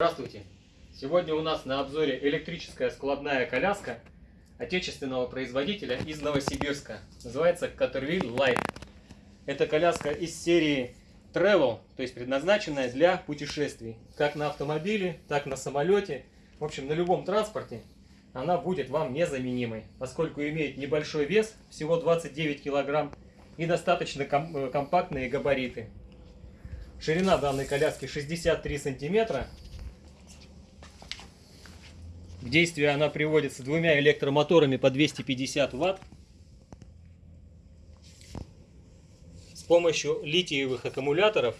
Здравствуйте! Сегодня у нас на обзоре электрическая складная коляска отечественного производителя из Новосибирска. Называется Caterwheel Light. Это коляска из серии Travel, то есть предназначенная для путешествий. Как на автомобиле, так на самолете. В общем, на любом транспорте она будет вам незаменимой, поскольку имеет небольшой вес, всего 29 килограмм, и достаточно э, компактные габариты. Ширина данной коляски 63 сантиметра, в действие она приводится двумя электромоторами по 250 ватт. С помощью литиевых аккумуляторов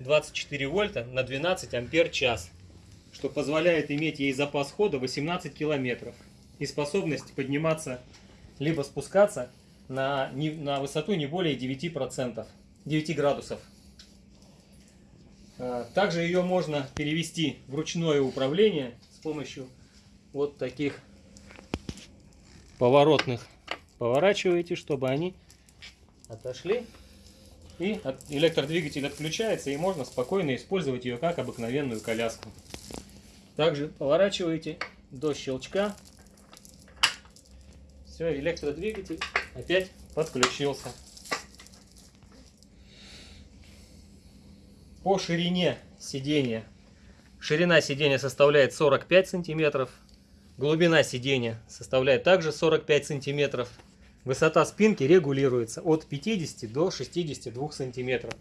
24 вольта на 12 ампер час, что позволяет иметь ей запас хода 18 километров и способность подниматься либо спускаться на, на высоту не более 9%, 9 градусов. А, также ее можно перевести в ручное управление с помощью вот таких поворотных поворачиваете, чтобы они отошли. И электродвигатель отключается, и можно спокойно использовать ее как обыкновенную коляску. Также поворачиваете до щелчка. Все, электродвигатель опять подключился. По ширине сидения. Ширина сидения составляет 45 сантиметров. Глубина сидения составляет также 45 сантиметров. Высота спинки регулируется от 50 до 62 сантиметров.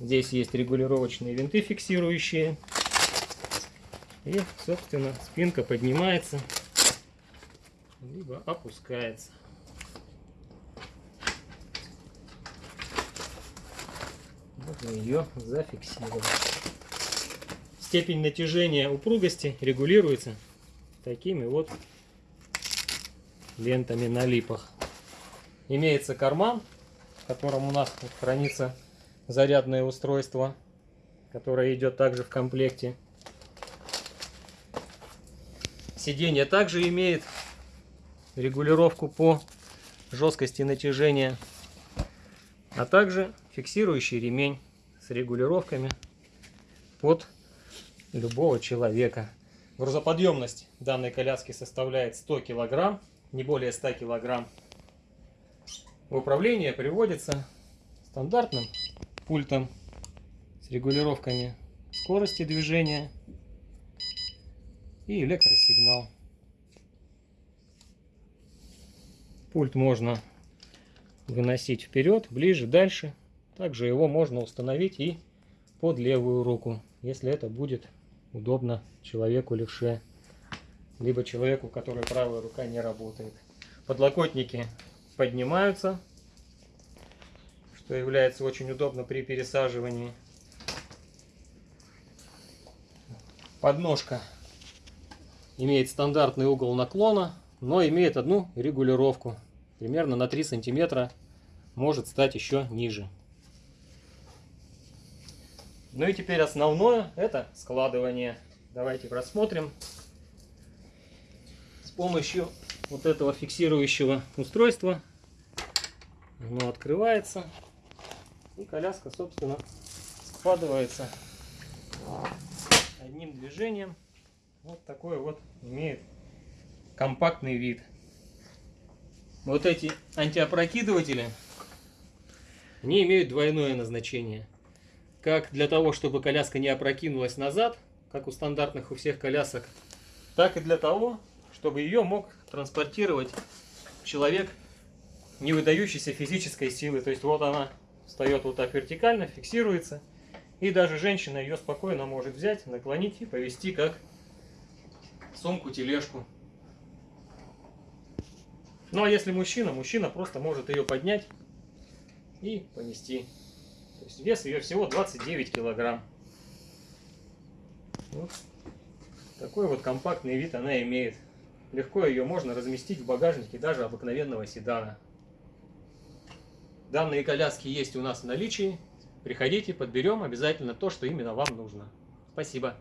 Здесь есть регулировочные винты фиксирующие. И, собственно, спинка поднимается, либо опускается. Можно ее зафиксировать. Степень натяжения упругости регулируется такими вот лентами на липах. Имеется карман, в котором у нас хранится зарядное устройство, которое идет также в комплекте. Сиденье также имеет регулировку по жесткости натяжения, а также фиксирующий ремень с регулировками под любого человека. Грузоподъемность данной коляски составляет 100 килограмм, не более 100 килограмм. В управление приводится стандартным пультом с регулировками скорости движения и электросигнал. Пульт можно выносить вперед, ближе, дальше. Также его можно установить и под левую руку, если это будет удобно человеку левше, либо человеку, у которого правая рука не работает. Подлокотники поднимаются, что является очень удобно при пересаживании. Подножка имеет стандартный угол наклона, но имеет одну регулировку. Примерно на 3 сантиметра может стать еще ниже. Ну и теперь основное это складывание. Давайте рассмотрим. С помощью вот этого фиксирующего устройства оно открывается и коляска собственно складывается одним движением. Вот такой вот имеет компактный вид. Вот эти антиопрокидыватели, они имеют двойное назначение как для того, чтобы коляска не опрокинулась назад, как у стандартных у всех колясок, так и для того, чтобы ее мог транспортировать человек, не выдающийся физической силы. То есть вот она встает вот так вертикально, фиксируется, и даже женщина ее спокойно может взять, наклонить и повести как сумку-тележку. Ну а если мужчина, мужчина просто может ее поднять и понести. То есть вес ее всего 29 килограмм. Вот такой вот компактный вид она имеет. Легко ее можно разместить в багажнике даже обыкновенного седана. Данные коляски есть у нас в наличии. Приходите, подберем обязательно то, что именно вам нужно. Спасибо.